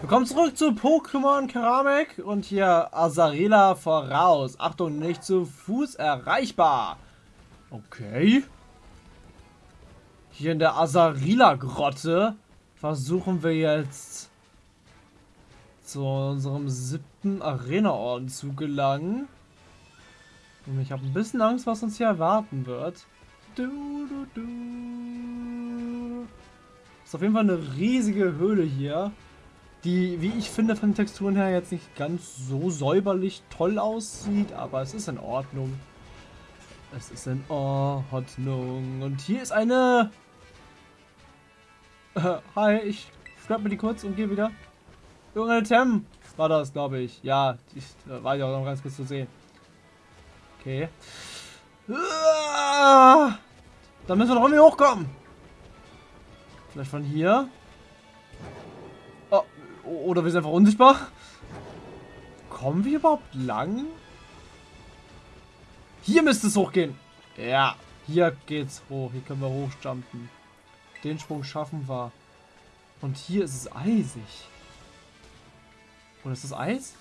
Willkommen zurück zu Pokémon Keramik und hier Azarela voraus. Achtung, nicht zu Fuß erreichbar. Okay. Hier in der Azarila-Grotte versuchen wir jetzt zu unserem siebten Arena-Orden zu gelangen. Und ich habe ein bisschen Angst, was uns hier erwarten wird. Du, du, du. Ist auf jeden Fall eine riesige Höhle hier die, wie ich finde, von den Texturen her jetzt nicht ganz so säuberlich toll aussieht, aber es ist in Ordnung. Es ist in Ordnung. Und hier ist eine... Äh, hi, ich grab mir die kurz und gehe wieder. Irgendeine Tem war das, glaube ich. Ja, die äh, war ja auch noch ganz kurz zu sehen. Okay. Ah, da müssen wir noch irgendwie hochkommen. Vielleicht von hier. Oder wir sind einfach unsichtbar. Kommen wir überhaupt lang? Hier müsste es hochgehen. Ja, hier geht's hoch. Hier können wir hochjumpen. Den Sprung schaffen wir. Und hier ist es eisig. Oder ist das Eis?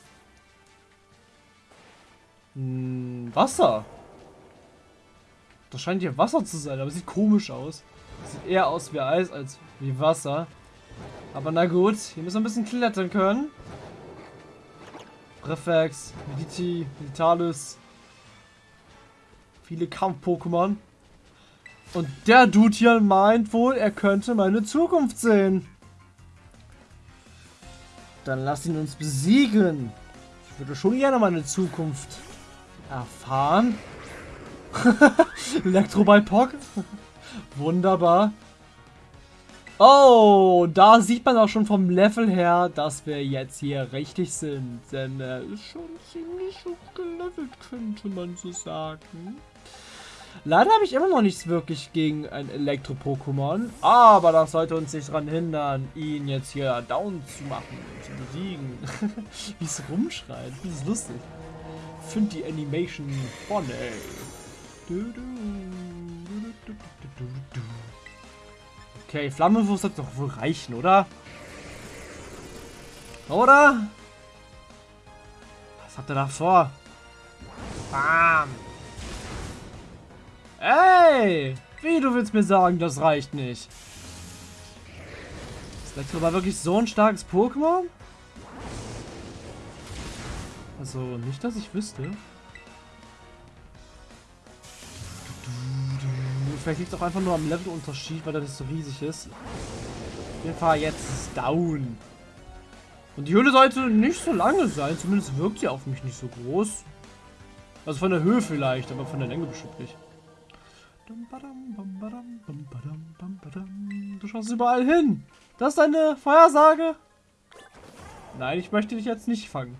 Hm, Wasser. Das scheint hier Wasser zu sein, aber sieht komisch aus. Sieht eher aus wie Eis als wie Wasser. Aber na gut, hier müssen wir ein bisschen klettern können. Reflex, Mediti, Meditalis. Viele Kampf-Pokémon. Und der Dude hier meint wohl, er könnte meine Zukunft sehen. Dann lass ihn uns besiegen. Ich würde schon gerne meine Zukunft erfahren. Elektroball Pog. Wunderbar. Oh, da sieht man auch schon vom Level her, dass wir jetzt hier richtig sind. Denn er ist schon ziemlich hoch gelevelt, könnte man so sagen. Leider habe ich immer noch nichts wirklich gegen ein Elektro-Pokémon. Aber das sollte uns nicht daran hindern, ihn jetzt hier down zu machen, zu besiegen. Wie es rumschreit, das ist lustig. Ich finde die Animation funny. Du, du, du, Okay, Flammenwurf sollte doch wohl reichen, oder? Oder? Was hat er da vor? Bam! Ey! Wie, du willst mir sagen, das reicht nicht? Ist Elektro aber wirklich so ein starkes Pokémon? Also, nicht, dass ich wüsste. Vielleicht liegt es auch einfach nur am Levelunterschied, weil er nicht so riesig ist. Jeden Fall jetzt down. Und die Höhle sollte nicht so lange sein. Zumindest wirkt sie auf mich nicht so groß. Also von der Höhe vielleicht, aber von der Länge bestimmt nicht. Du schaust überall hin. Das ist eine Vorhersage? Nein, ich möchte dich jetzt nicht fangen.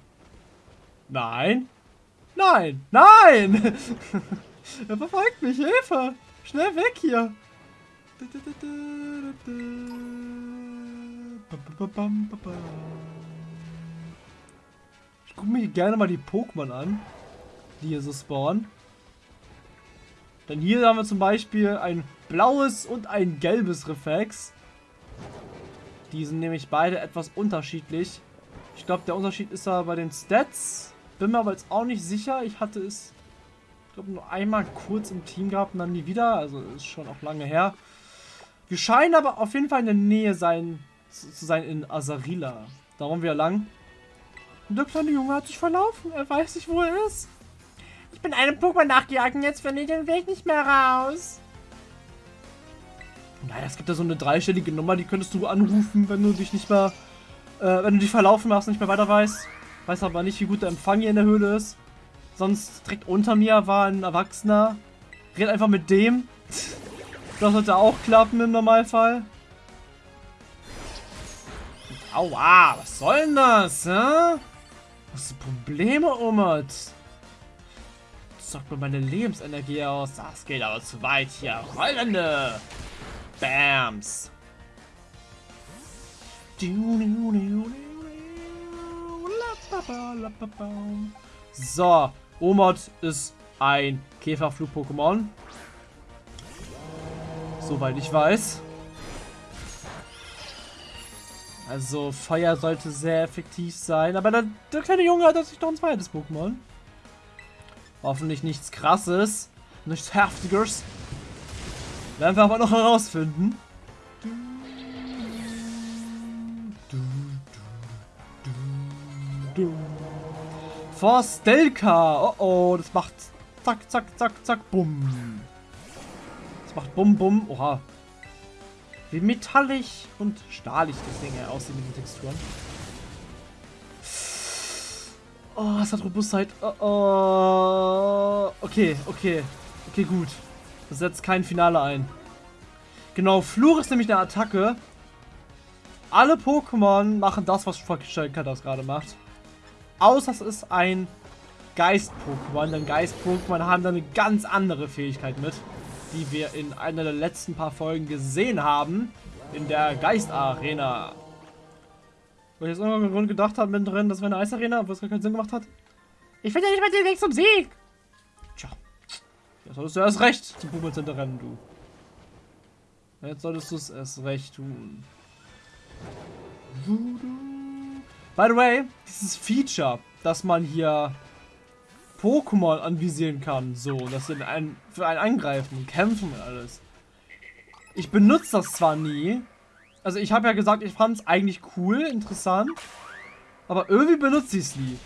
Nein. Nein. Nein. er verfolgt mich. Hilfe. Schnell weg hier! Ich gucke mir gerne mal die Pokémon an, die hier so spawnen. Denn hier haben wir zum Beispiel ein blaues und ein gelbes Reflex. Die sind nämlich beide etwas unterschiedlich. Ich glaube, der Unterschied ist da bei den Stats. Bin mir aber jetzt auch nicht sicher. Ich hatte es glaube, nur einmal kurz im Team gehabt und dann nie wieder. Also ist schon auch lange her. Wir scheinen aber auf jeden Fall in der Nähe sein, zu sein in Azarila. Darum wir lang. Und der kleine Junge hat sich verlaufen. Er weiß nicht, wo er ist. Ich bin einem Pokémon nachgejagt und jetzt finde ich den Weg nicht mehr raus. Naja, es gibt da so eine dreistellige Nummer, die könntest du anrufen, wenn du dich nicht mehr, äh, wenn du dich verlaufen machst und nicht mehr weiter weißt. Weiß aber nicht, wie gut der Empfang hier in der Höhle ist. Sonst direkt unter mir war ein Erwachsener. Red einfach mit dem. Das sollte auch klappen im Normalfall. Aua, was soll denn das, hä? Was ist Probleme, Umut? Zockt mir meine Lebensenergie aus. Das geht aber zu weit hier. Rollende. Bams. So, Omod ist ein Käferflug-Pokémon. Soweit ich weiß. Also Feuer sollte sehr effektiv sein. Aber der, der kleine Junge hat sich noch ein zweites Pokémon. Hoffentlich nichts krasses. Nichts heftiges. Werden wir aber noch herausfinden. Forstelka. Oh oh, das macht zack, zack, zack, zack, bumm. Das macht bumm, bumm. Oha. Wie metallig und stahlig das Ding aussieht mit den Texturen. Oh, es hat Robustheit. Oh, oh. Okay, okay. Okay, gut. Das setzt kein Finale ein. Genau, Fluch ist nämlich eine Attacke. Alle Pokémon machen das, was Shelka das gerade macht. Außer es ist ein Geist-Pokémon. Denn Geist-Pokémon haben da eine ganz andere Fähigkeit mit die wir in einer der letzten paar Folgen gesehen haben. In der Geist-Arena. Wo ich jetzt irgendwann Grund gedacht habe mittendrin, das wäre eine Eisarena, obwohl es gar keinen Sinn gemacht hat. Ich finde ja nicht mehr den Weg zum Sieg. Tja. Jetzt solltest du erst recht zum Pummel rennen, du. Jetzt solltest du es erst recht tun. By the way, dieses Feature, dass man hier Pokémon anvisieren kann. So, dass sie einen, für einen angreifen und kämpfen und alles. Ich benutze das zwar nie. Also ich habe ja gesagt, ich fand es eigentlich cool, interessant. Aber irgendwie benutze ich es nie.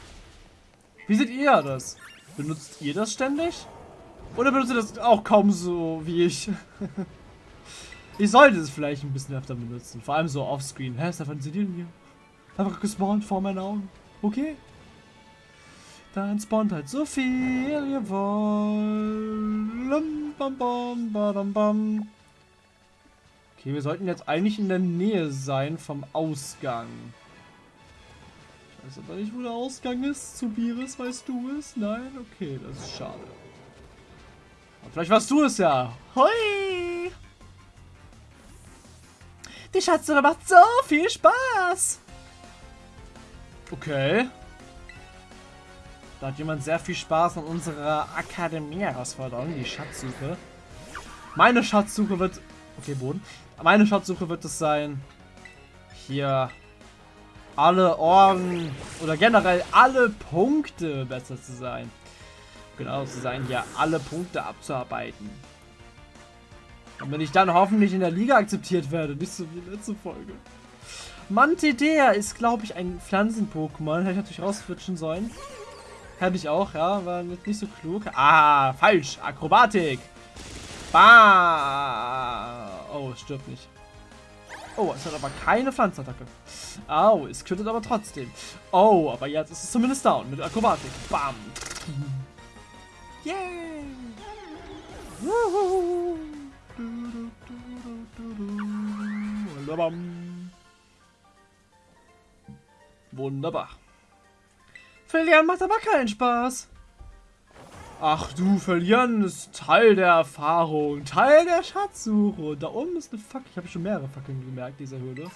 Wie seht ihr das? Benutzt ihr das ständig? Oder benutzt ihr das auch kaum so wie ich? ich sollte es vielleicht ein bisschen öfter benutzen. Vor allem so offscreen. Hä, Stefan, seht ihr denn hier? Einfach gespawnt vor meinen Augen. Okay. Dann spawnt halt so viel ihr wollt. Okay, wir sollten jetzt eigentlich in der Nähe sein vom Ausgang. Ich weiß aber nicht, wo der Ausgang ist. Zu Biris, weißt du es? Nein? Okay, das ist schade. Aber vielleicht warst du es ja. Hoi! Die Schatzsuche macht so viel Spaß! Okay. Da hat jemand sehr viel Spaß an unserer Akademie-Herausforderung, die Schatzsuche. Meine Schatzsuche wird... Okay, Boden. Meine Schatzsuche wird es sein, hier alle Orden oder generell alle Punkte besser zu sein. Genau zu sein, hier alle Punkte abzuarbeiten. Und wenn ich dann hoffentlich in der Liga akzeptiert werde, nicht so wie letzte Folge. Mantidea ist, glaube ich, ein Pflanzen-Pokémon. Hätte ich natürlich rausfitschen sollen. Hätte ich auch, ja. War nicht so klug. Ah, falsch. Akrobatik. Bah. Oh, es stirbt nicht. Oh, es hat aber keine Pflanzenattacke. Au, es tötet aber trotzdem. Oh, aber jetzt ist es zumindest down mit Akrobatik. Bam. Yay. Wunderbar. Verlieren macht aber keinen Spaß. Ach du, verlieren ist Teil der Erfahrung, Teil der Schatzsuche. Da oben ist eine Fackel. Ich habe schon mehrere Fackeln gemerkt, dieser Höhle.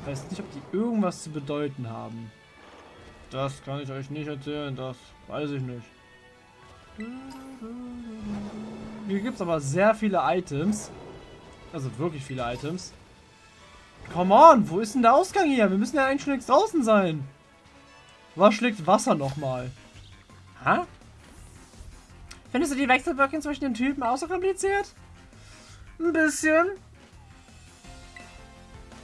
Ich weiß nicht, ob die irgendwas zu bedeuten haben. Das kann ich euch nicht erzählen, das weiß ich nicht. Hier gibt es aber sehr viele Items. Also wirklich viele Items. Come on, wo ist denn der Ausgang hier? Wir müssen ja eigentlich schon längst draußen sein. Was schlägt Wasser nochmal? Ha? Findest du die Wechselwirkung zwischen den Typen auch so kompliziert? Ein bisschen.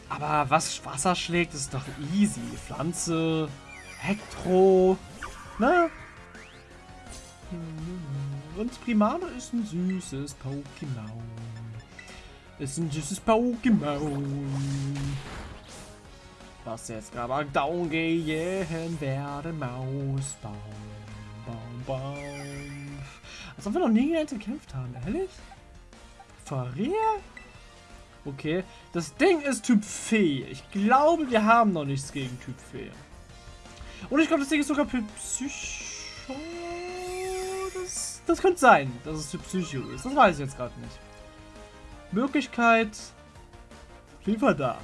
Aber was Wasser schlägt, ist doch easy. Pflanze, Hektro, ne? Und Primano ist ein süßes Pokémon. Ist ein süßes Pokémon was jetzt gerade down gehen werde. Maus, Baum, Baum, Baum. Als ob wir noch nie gegen gekämpft haben, ehrlich? Real? Okay, das Ding ist Typ Fee. Ich glaube, wir haben noch nichts gegen Typ Fee. Und ich glaube, das Ding ist sogar Typ Psycho. Das, das könnte sein, dass es Typ Psycho ist. Das weiß ich jetzt gerade nicht. Möglichkeit auf da.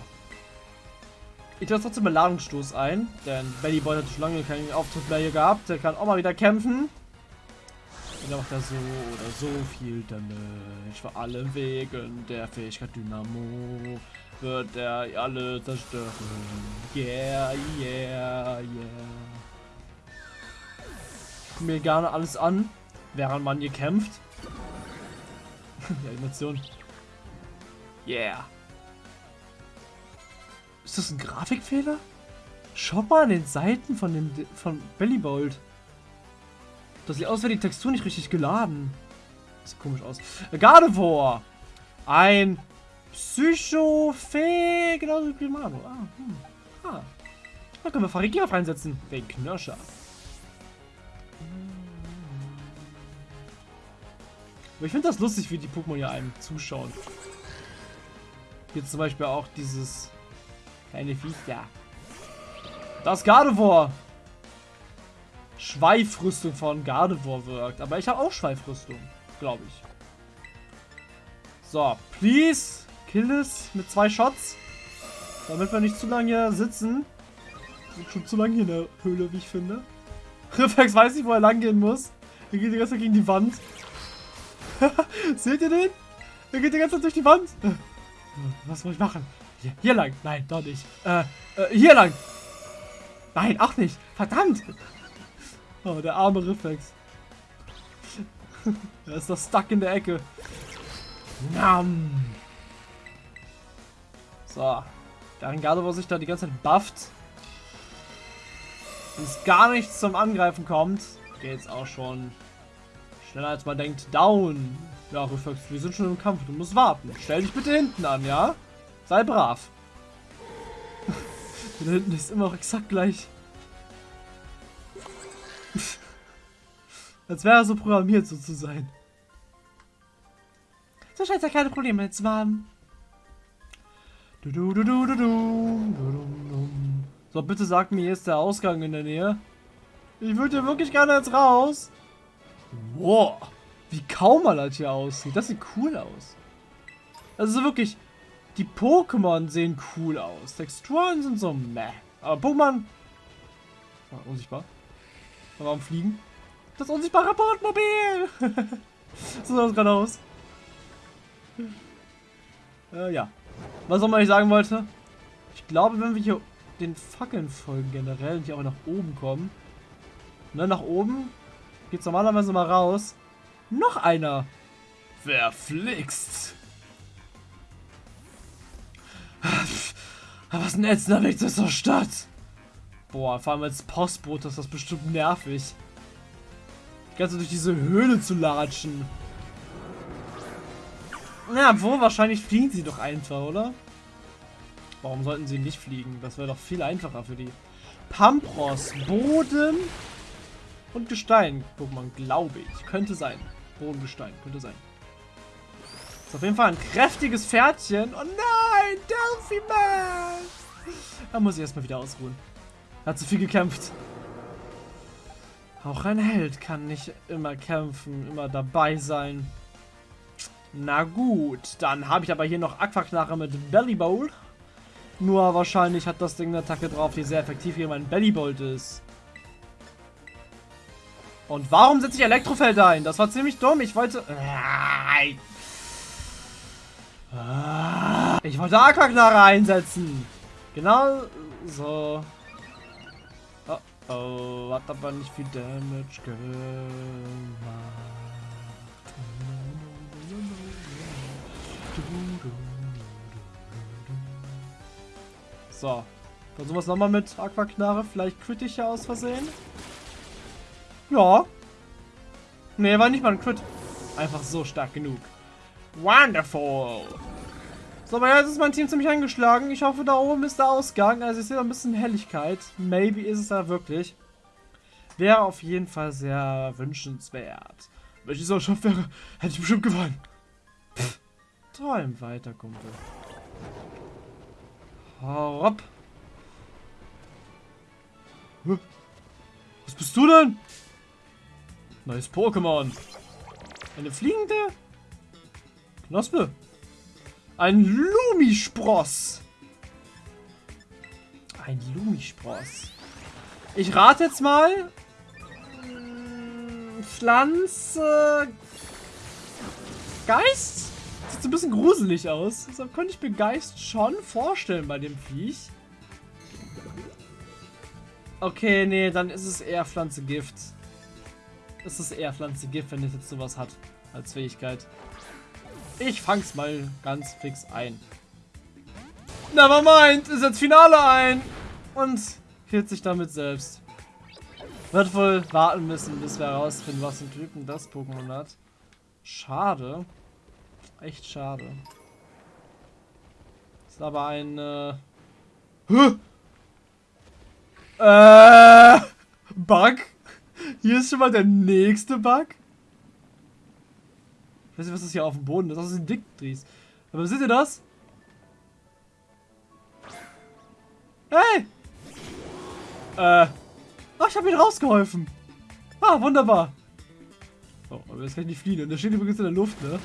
Ich lasse trotzdem Beladungsstoß ein, denn Belly Boy hat schon lange keinen Auftritt mehr hier gehabt. Der kann auch mal wieder kämpfen. Und dann macht er so oder so viel Damage. Vor allem wegen der Fähigkeit Dynamo. wird er alle zerstören. Yeah, yeah, yeah. Guck mir gerne alles an, während man hier kämpft. Die Animation. Yeah. Ist das ein Grafikfehler? Schau mal an den Seiten von dem von Bellybolt. Das sieht aus, wäre die Textur nicht richtig geladen. Sieht komisch aus. Gardevoir. Ein Psychofee, genauso wie Mano. Ah, hm. ah. Da können wir Farigiraf reinsetzen. Wegen Knirscher. Aber ich finde das lustig, wie die Pokémon hier einem zuschauen. Hier zum Beispiel auch dieses kleine Viech da. Das Gardevoir. Schweifrüstung von Gardevoir wirkt. Aber ich habe auch Schweifrüstung, glaube ich. So, please. Kill es mit zwei Shots. Damit wir nicht zu lange hier sitzen. Sind schon zu lange hier in der Höhle, wie ich finde. Reflex weiß nicht, wo er lang gehen muss. Er geht die ganze Zeit gegen die Wand. Seht ihr den? Er geht die ganze Zeit durch die Wand. Was soll ich machen? Hier, hier lang. Nein, doch nicht. Äh, äh, hier lang. Nein, auch nicht. Verdammt. Oh, der arme Reflex. er ist doch stuck in der Ecke. Nam. So. Während Gardevoir sich da die ganze Zeit bufft. Es gar nichts zum Angreifen kommt, geht's auch schon schneller als man denkt. Down. Ja, Reflex, wir sind schon im Kampf. Du musst warten. Stell dich bitte hinten an, ja? Sei brav. da hinten ist immer auch exakt gleich. Als wäre er so programmiert, so zu sein. So scheint ja keine Probleme zu haben. So, bitte sag mir, hier ist der Ausgang in der Nähe. Ich würde wirklich gerne jetzt raus. Wow, wie kaum mal das hier aussieht. Das sieht cool aus. Also wirklich, die Pokémon sehen cool aus. Texturen sind so meh. Aber Pokémon... Oh, unsichtbar. Warum fliegen? Das unsichtbare Bordmobil! so sah das gerade aus. Äh, ja. Was auch immer ich sagen wollte. Ich glaube, wenn wir hier den Fackeln folgen generell und hier auch nach oben kommen. Ne, nach oben geht's normalerweise mal raus. Noch einer. Verflixt. Was ein ätzender Weg zur Stadt. Boah, vor allem als Postbote ist das bestimmt nervig. Die ganze durch diese Höhle zu latschen. Ja, wo wahrscheinlich fliegen sie doch einfach, oder? Warum sollten sie nicht fliegen? Das wäre doch viel einfacher für die. Pampros, Boden und Gestein. Pokémon, glaube ich. Könnte sein. Bodengestein, könnte sein. Ist auf jeden Fall ein kräftiges Pferdchen. Oh nein, Delphi Man! Da muss ich erstmal wieder ausruhen. Hat zu viel gekämpft. Auch ein Held kann nicht immer kämpfen, immer dabei sein. Na gut, dann habe ich aber hier noch Aquaknarre mit Belly Bowl. Nur wahrscheinlich hat das Ding eine Attacke drauf, die sehr effektiv hier mein Bellybolt ist. Und warum setze ich Elektrofeld ein? Das war ziemlich dumm. Ich wollte... Ich wollte Aquaknarre einsetzen. Genau so. Oh, oh, hat aber nicht viel Damage gemacht. So. Versuchen wir es nochmal mit Aquaknarre. Vielleicht kritischer aus Versehen. Ja. Nee, war nicht mal ein Crit. Einfach so stark genug. Wonderful. So, aber jetzt ist mein Team ziemlich angeschlagen. Ich hoffe, da oben ist der Ausgang. Also ich sehe da ein bisschen Helligkeit. Maybe ist es da wirklich. Wäre auf jeden Fall sehr wünschenswert. Wenn ich so geschafft wäre, hätte ich bestimmt gewonnen. Träum weiter, Kumpel. Hopp. Was bist du denn? Neues Pokémon. Eine fliegende Knospe. Ein Lumispross. Ein Lumispross. Ich rate jetzt mal. Pflanze. Geist? Sieht so ein bisschen gruselig aus. Deshalb könnte ich mir Geist schon vorstellen bei dem Viech. Okay, nee, dann ist es eher Pflanze Gift. Es ist eher Pflanze Gift, wenn es jetzt sowas hat als Fähigkeit. Ich fang's mal ganz fix ein. Nevermind, ist jetzt Finale ein. Und killt sich damit selbst. Wird wohl warten müssen, bis wir herausfinden, was ein Typen das Pokémon hat. Schade. Echt schade. Ist aber ein... Äh, äh, Bug? Hier ist schon mal der nächste Bug. Ich weiß nicht, was das hier auf dem Boden ist. Das ist ein Dickdries. Aber seht ihr das? Hey! Äh. Ach, ich habe ihn rausgeholfen. Ah, wunderbar. Oh, aber jetzt kann ich nicht fliehen. Und der steht übrigens in der Luft, ne?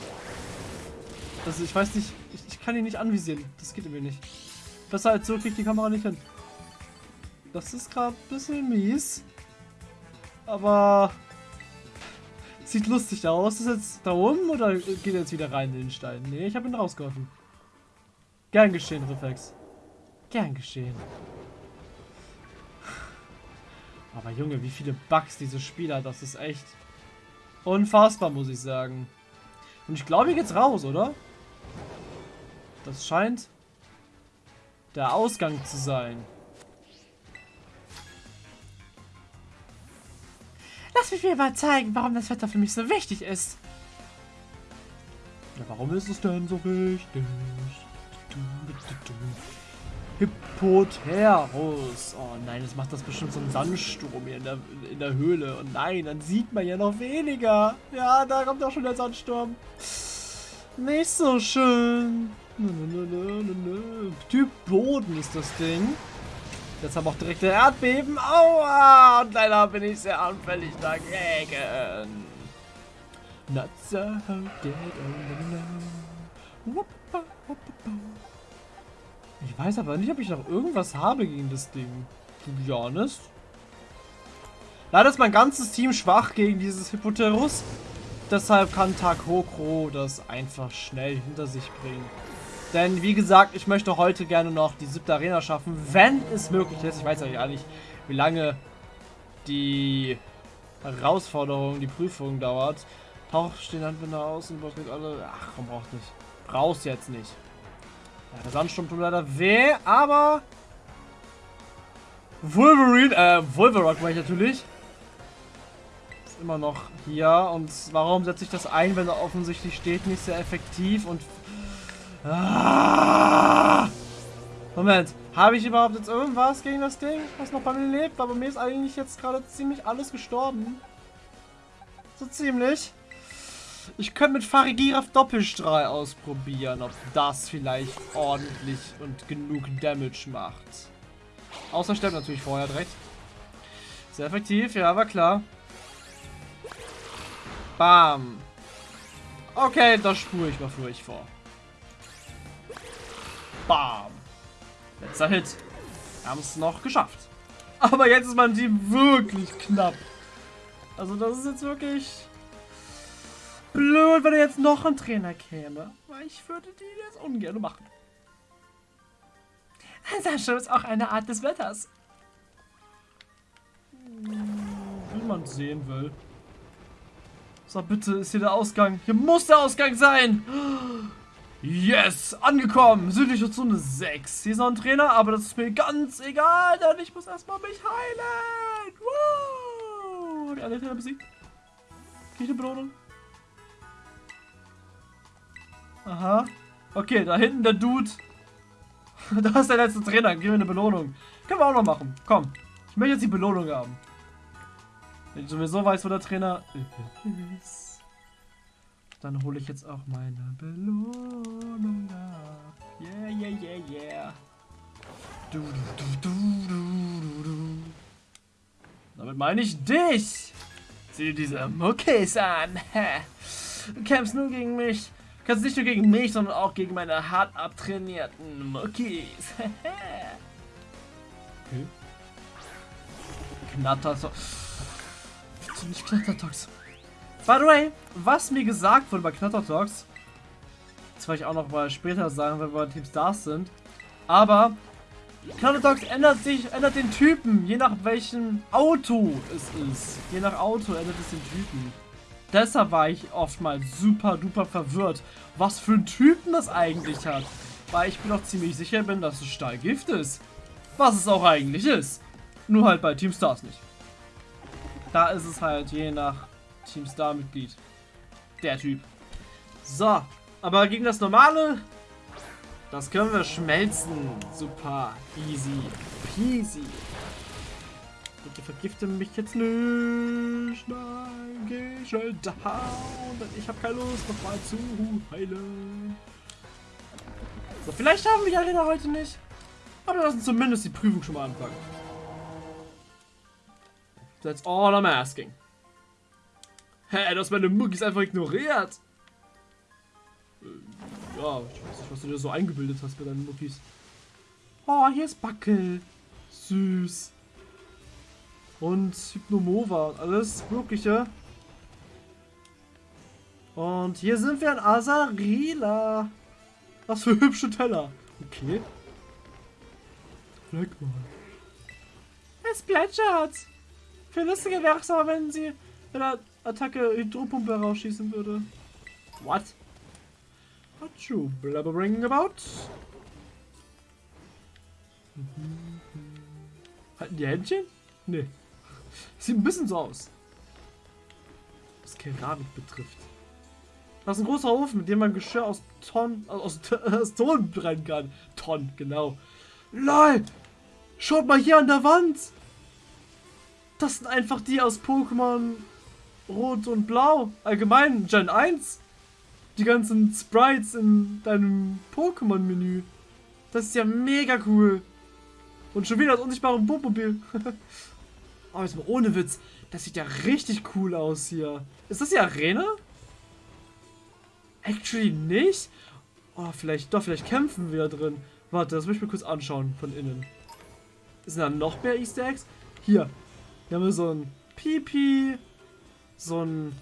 Also ich weiß nicht, ich, ich kann ihn nicht anvisieren. Das geht irgendwie nicht. Besser als so kriegt die Kamera nicht hin. Das ist gerade ein bisschen mies. Aber sieht lustig aus. Ist jetzt da oben oder geht er jetzt wieder rein in den Stein? Nee, ich habe ihn rausgeholfen. Gern geschehen, Reflex. Gern geschehen. Aber Junge, wie viele Bugs diese Spieler, das ist echt unfassbar, muss ich sagen. Und ich glaube, hier geht's raus, oder? Das scheint der Ausgang zu sein. Lass mich mir mal zeigen, warum das Wetter für mich so wichtig ist. Ja, warum ist es denn so wichtig? Hippoterus. Oh nein, jetzt macht das bestimmt so ein Sandsturm hier in der, in der Höhle. Und nein, dann sieht man ja noch weniger. Ja, da kommt auch schon der Sandsturm. Nicht so schön. Typ Boden ist das Ding. Jetzt haben wir auch direkt der Erdbeben. Aua! Und leider bin ich sehr anfällig dagegen. Not so dead Ich weiß aber nicht, ob ich noch irgendwas habe gegen das Ding. To be honest. Leider ist mein ganzes Team schwach gegen dieses Hippoterus. Deshalb kann Takokro das einfach schnell hinter sich bringen. Denn wie gesagt, ich möchte heute gerne noch die siebte Arena schaffen, wenn es möglich ist. Ich weiß ja gar nicht, wie lange die Herausforderung, die Prüfung dauert. Tauch stehen Anwender aus und blockiert alle. Ach komm, braucht nicht. Brauchst jetzt nicht. Ja, der Sandsturm tut leider weh, aber Wolverine, äh, Wolverock war ich natürlich. Ist immer noch hier. Und warum setze ich das ein, wenn er offensichtlich steht? Nicht sehr effektiv und Ah! Moment, habe ich überhaupt jetzt irgendwas gegen das Ding, was noch bei mir lebt? Aber mir ist eigentlich jetzt gerade ziemlich alles gestorben. So ziemlich. Ich könnte mit Farigiraf Doppelstrahl ausprobieren, ob das vielleicht ordentlich und genug Damage macht. Außer stirbt natürlich vorher direkt. Sehr effektiv, ja, war klar. Bam. Okay, das spule ich mal für euch vor. Bam. Letzter Hit. Wir haben es noch geschafft. Aber jetzt ist mein Team wirklich knapp. Also das ist jetzt wirklich blöd, wenn jetzt noch ein Trainer käme. Weil ich würde die jetzt ungern machen. Sascha ist auch eine Art des Wetters. Wie man sehen will. So, bitte ist hier der Ausgang. Hier muss der Ausgang sein. Yes, angekommen. Südliche Zone 6. Hier ist noch ein Trainer, aber das ist mir ganz egal, denn ich muss erstmal mich heilen. Woo! Die alle Trainer besiegt. Krieg ich eine Belohnung? Aha. Okay, da hinten der Dude. da ist der letzte Trainer. Gib mir eine Belohnung. Können wir auch noch machen. Komm. Ich möchte jetzt die Belohnung haben. Wenn ich sowieso weiß, wo der Trainer ist. Dann hole ich jetzt auch meine Belohnung ab. Yeah, yeah, yeah, yeah. Du, du, du, du, du, Damit meine ich dich. Dir diese Muckis an. Du kämpfst nur gegen mich. Du kannst nicht nur gegen mich, sondern auch gegen meine hart abtrainierten Muckis. okay. Knattertox. Nicht Knattertox. By the way, was mir gesagt wurde bei Knattertalks, Das wollte ich auch noch mal später sagen, wenn wir Team Stars sind. Aber Chronodox ändert sich, ändert den Typen, je nach welchem Auto es ist. Je nach Auto ändert es den Typen. Deshalb war ich oftmals super duper verwirrt, was für ein Typen das eigentlich hat. Weil ich bin auch ziemlich sicher bin, dass es Stahlgift ist. Was es auch eigentlich ist. Nur halt bei Team Stars nicht. Da ist es halt je nach Team Star Mitglied. Der Typ. So, aber gegen das normale, das können wir schmelzen. Super, easy, peasy. Bitte vergifte mich jetzt nicht. Nein, geh schnell down. Denn ich habe keine Lust, nochmal zu heilen. So, vielleicht haben wir die Arena heute nicht. Aber lassen zumindest die Prüfung schon mal anfangen. That's all I'm asking. Hä, du hast meine Muckis einfach ignoriert. Äh, ja, ich weiß nicht, was du dir so eingebildet hast bei deinen Muckis. Oh, hier ist Backel. Süß. Und Hypnomova und alles Mögliche. Und hier sind wir in Asarila. Was für hübsche Teller. Okay. Fleck mal. Es plätschert. Viel lustiger wäre es aber, wenn sie in der Attacke Hydropumpe rausschießen würde. What? What you blabbering about? Halten die Händchen? Nee. Sieht ein bisschen so aus. Was Keramik betrifft. Das ist ein großer Ofen, mit dem man Geschirr aus Tonnen, aus, aus Ton brennen kann. Tonnen, genau. LOL! Schaut mal hier an der Wand! Das sind einfach die aus Pokémon Rot und Blau. Allgemein, Gen 1. Die ganzen Sprites in deinem Pokémon-Menü. Das ist ja mega cool. Und schon wieder das unsichtbare Bootmobil. Aber jetzt mal ohne Witz. Das sieht ja richtig cool aus hier. Ist das die Arena? Actually nicht? Oh, vielleicht, doch, vielleicht kämpfen wir da drin. Warte, das möchte ich mir kurz anschauen von innen. Sind da noch mehr Easter Eggs? Hier. Hier haben wir so ein Pipi. So ein.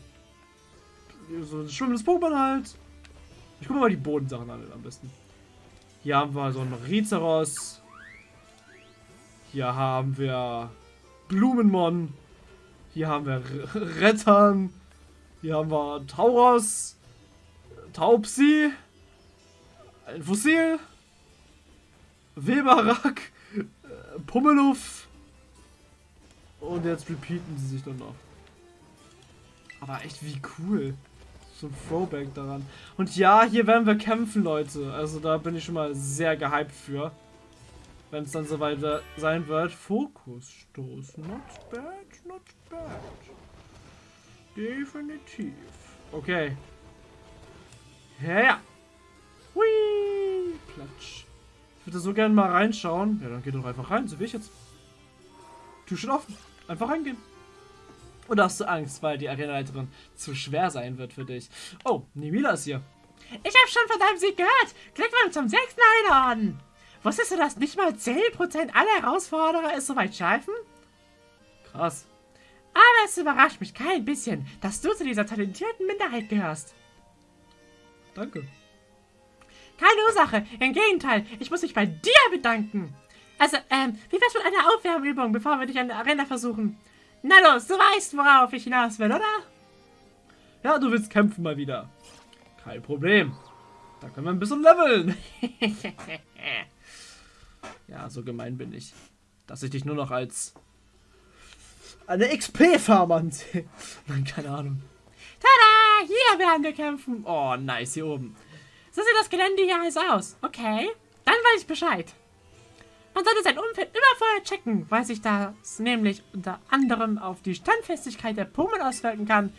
So ein schwimmendes Pokémon halt. Ich gucke mal die Bodensachen an am besten. Hier haben wir so ein Rizeros. Hier haben wir Blumenmon. Hier haben wir Rettern. Hier haben wir Tauros. Taubsi. Ein Fossil. Weberak. Pummeluff. Und jetzt repeaten sie sich dann noch. Aber echt wie cool. So ein Throwback daran. Und ja, hier werden wir kämpfen, Leute. Also da bin ich schon mal sehr gehypt für. Wenn es dann soweit sein wird. Fokusstoß. Not bad, not bad. Definitiv. Okay. Ja. Hui. Platsch. Ich würde so gerne mal reinschauen. Ja, dann geht doch einfach rein. So wie ich jetzt. Tür steht offen. Einfach reingehen. Oder hast du Angst, weil die Arenaleiterin zu schwer sein wird für dich? Oh, Nimila ist hier. Ich habe schon von deinem Sieg gehört. Glückwunsch zum sechsten Einhorn. Wusstest du, dass nicht mal 10% aller Herausforderer es soweit schaffen? Krass. Aber es überrascht mich kein bisschen, dass du zu dieser talentierten Minderheit gehörst. Danke. Keine Ursache. Im Gegenteil, ich muss mich bei dir bedanken. Also, ähm, wie wär's mit einer Aufwärmübung, bevor wir dich an der Arena versuchen? Na los, du weißt, worauf ich hinaus will, oder? Ja, du willst kämpfen mal wieder. Kein Problem. Da können wir ein bisschen leveln. ja, so gemein bin ich. Dass ich dich nur noch als eine XP-Farmer ansehe. Nein, keine Ahnung. Tada! Hier werden wir kämpfen. Oh, nice, hier oben. So sieht das Gelände hier alles aus. Okay, dann weiß ich Bescheid. Man sollte sein Umfeld immer vorher checken, weil sich das nämlich unter anderem auf die Standfestigkeit der Pummel auswirken kann.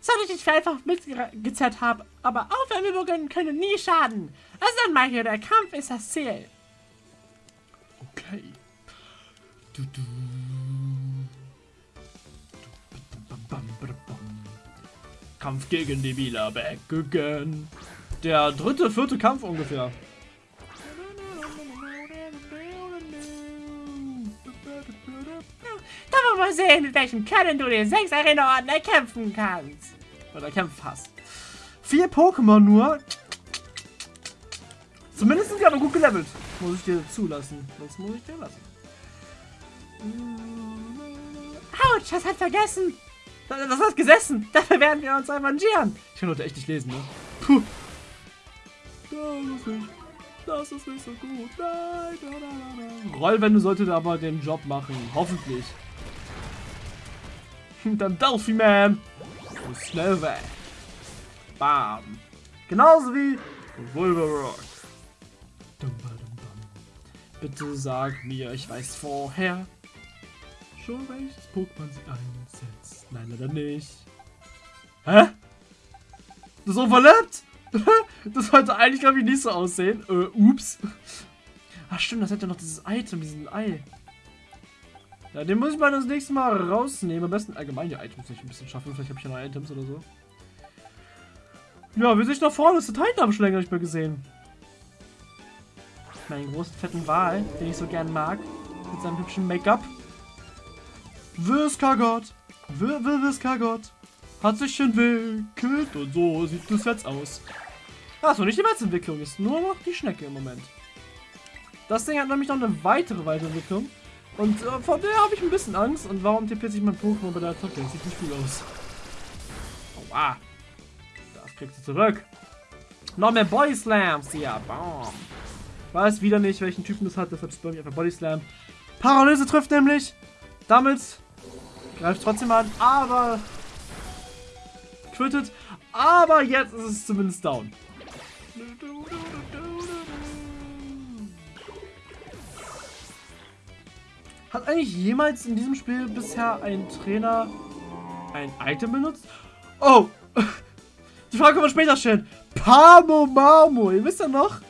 Sollte ich nicht einfach mitgezerrt haben, aber Aufwärmübungen können nie schaden. Also dann mal hier, der Kampf ist das Ziel. Okay. Du, du. Kampf gegen die Wieler back again. Der dritte, vierte Kampf ungefähr. Sehen, mit welchem Können du den 6 Arena-Orden erkämpfen kannst. Oder kämpfen hast. Vier Pokémon nur. Zumindest sind die aber gut gelevelt. Muss ich dir zulassen. Das muss ich dir lassen. Autsch, das hat vergessen. Das, das hat gesessen. Dafür werden wir uns arrangieren. Ich kann heute echt nicht lesen, ne? Puh. Das ist nicht, das ist nicht so gut. Nein, nein, nein, nein. Rollwände sollte aber den Job machen. Hoffentlich. Dann Delphi Man. Und schnell weg. Bam. Genauso wie Wolverock. Bitte sag mir, ich weiß vorher schon welches Pokémon sie einsetzt. Nein, leider nicht. Hä? Das überlebt? das sollte eigentlich, glaube ich, nicht so aussehen. Äh, ups. Ach stimmt, das hätte noch dieses Item, diesen Ei. Ja, den muss ich mal das nächste Mal rausnehmen. Am besten allgemein die Items nicht ein bisschen schaffen. Vielleicht habe ich ja noch Items oder so. Ja, wie sich da vorne ist der Titan habe ich schon länger nicht mehr gesehen. Meinen großen fetten Wal, den ich so gern mag. Mit seinem hübschen Make-up. Wiskagott. Wiskagott. Hat sich entwickelt und so sieht das jetzt aus. Achso, nicht die Weiterentwicklung, ist nur noch die Schnecke im Moment. Das Ding hat nämlich noch eine weitere Weiterentwicklung. Und äh, vor der habe ich ein bisschen Angst. Und warum tippt sich mein Pokémon bei der Attacke? Das sieht nicht gut aus. Aua. Das kriegst du zurück. Noch mehr Body Slams. Ja, bam. Weiß wieder nicht, welchen Typen das hat. Deshalb spam ich einfach Body Slam. Paralyse trifft nämlich. Damit greift trotzdem an. Aber quittet. Aber jetzt ist es zumindest down. Hat eigentlich jemals in diesem Spiel bisher ein Trainer ein Item benutzt? Oh! Die Frage können wir später stellen. Pamo Mamo, ihr wisst ja noch?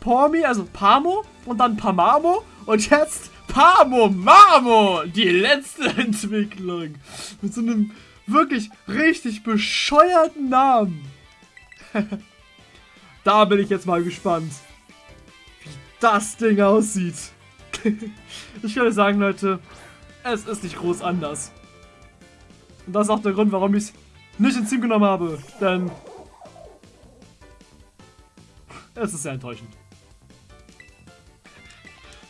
Pormi, also Pamo und dann Pamamo und jetzt Pamo Mamo, die letzte Entwicklung. Mit so einem wirklich richtig bescheuerten Namen. da bin ich jetzt mal gespannt, wie das Ding aussieht. ich würde sagen, Leute, es ist nicht groß anders. Und das ist auch der Grund, warum ich es nicht ins Team genommen habe. Denn es ist sehr enttäuschend.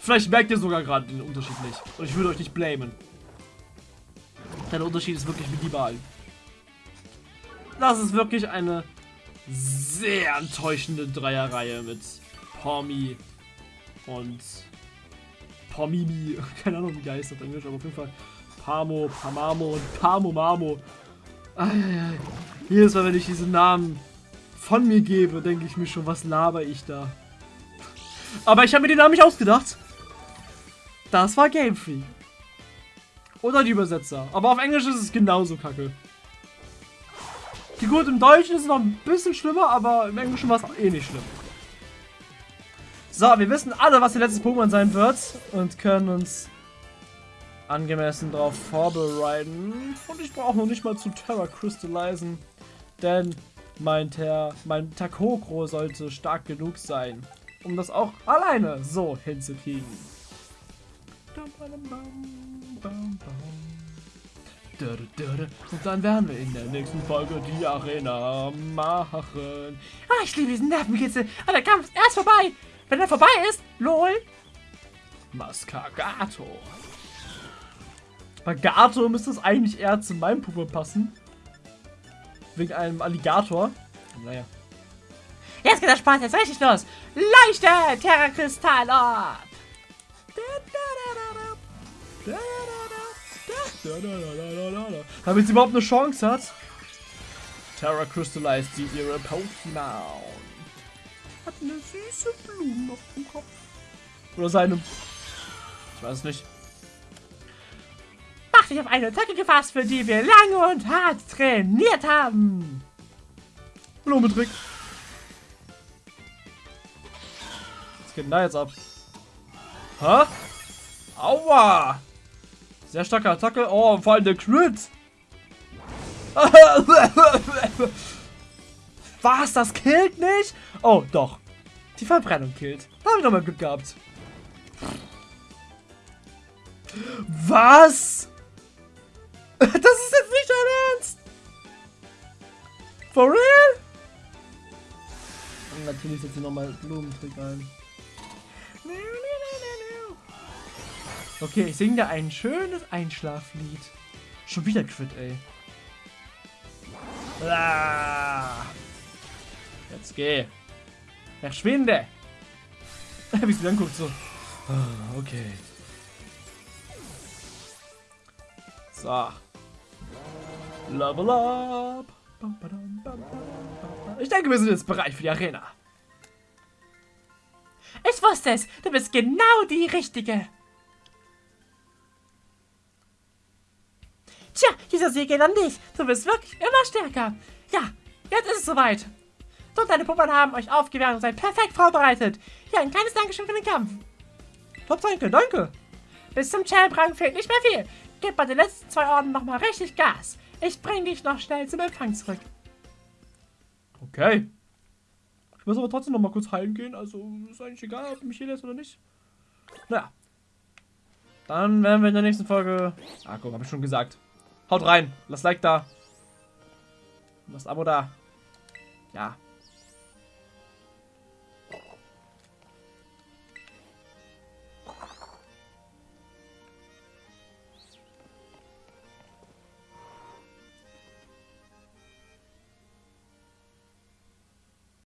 Vielleicht merkt ihr sogar gerade den Unterschied nicht. Und ich würde euch nicht blamen. Der Unterschied ist wirklich minimal. Das ist wirklich eine sehr enttäuschende Dreierreihe mit Pormi und Pomimi. Keine Ahnung, wie die heißt auf Englisch, aber auf jeden Fall Pamo, Pamamo und Pamomamo. Eieiei. Jedes Mal, wenn ich diese Namen von mir gebe, denke ich mir schon, was laber ich da? Aber ich habe mir den Namen nicht ausgedacht. Das war Game Freak. Oder die Übersetzer. Aber auf Englisch ist es genauso kacke. Die gut, im Deutschen ist es noch ein bisschen schlimmer, aber im Englischen war es eh nicht schlimm. So, wir wissen alle, was ihr letztes Pokémon sein wird und können uns angemessen darauf vorbereiten. Und ich brauche noch nicht mal zu Terra Crystallisen, denn mein, Ter mein Takokro sollte stark genug sein, um das auch alleine so hinzukriegen. Und dann werden wir in der nächsten Folge die Arena machen. Ah, ich liebe diesen Nervenkitzel. Aber der Kampf ist erst vorbei. Wenn er vorbei ist, lol. Mascagato. Bei Gato müsste es eigentlich eher zu meinem Puppe passen. Wegen einem Alligator. Naja. Jetzt geht der Spaß jetzt richtig los. Leuchte, Terrakristall ab. Damit sie überhaupt eine Chance hat. Terra Crystallized die ihre Pokémon. Hat eine süße Blume auf dem Kopf. Oder seinem. Ich weiß es nicht. Mach dich auf eine Attacke gefasst, für die wir lange und hart trainiert haben. Blumentrick. Was geht denn da jetzt ab? Hä? Aua! Sehr starke Attacke. Oh, vor allem der Crit. Was? Das killt nicht? Oh, doch. Die Verbrennung killt. Da habe ich nochmal Glück gehabt. Was? Das ist jetzt nicht dein Ernst? For real? Und natürlich setzt sie nochmal Blumentrick ein. Okay, ich singe dir ein schönes Einschlaflied. Schon wieder Crit, ey. Ah. Jetzt geh. Verschwinde. Wie sie dann guckt so. Ah, okay. So. Level up. Ich denke, wir sind jetzt bereit für die Arena. Ich wusste es. Du bist genau die Richtige. Tja, dieser Sieg geht an dich. Du bist wirklich immer stärker. Ja, jetzt ist es soweit. Du deine Puppen haben euch aufgewärmt und seid perfekt vorbereitet. Hier, ein kleines Dankeschön für den Kampf. Top, danke, danke. Bis zum Champ-Rang fehlt nicht mehr viel. Gib bei den letzten zwei Orden nochmal richtig Gas. Ich bring dich noch schnell zum Empfang zurück. Okay. Ich muss aber trotzdem noch mal kurz heilen gehen. Also ist eigentlich egal, ob mich hier lässt oder nicht. Naja. Dann werden wir in der nächsten Folge... Ah, guck, habe ich schon gesagt. Haut rein. Lasst Like da. Lasst Abo da. Ja.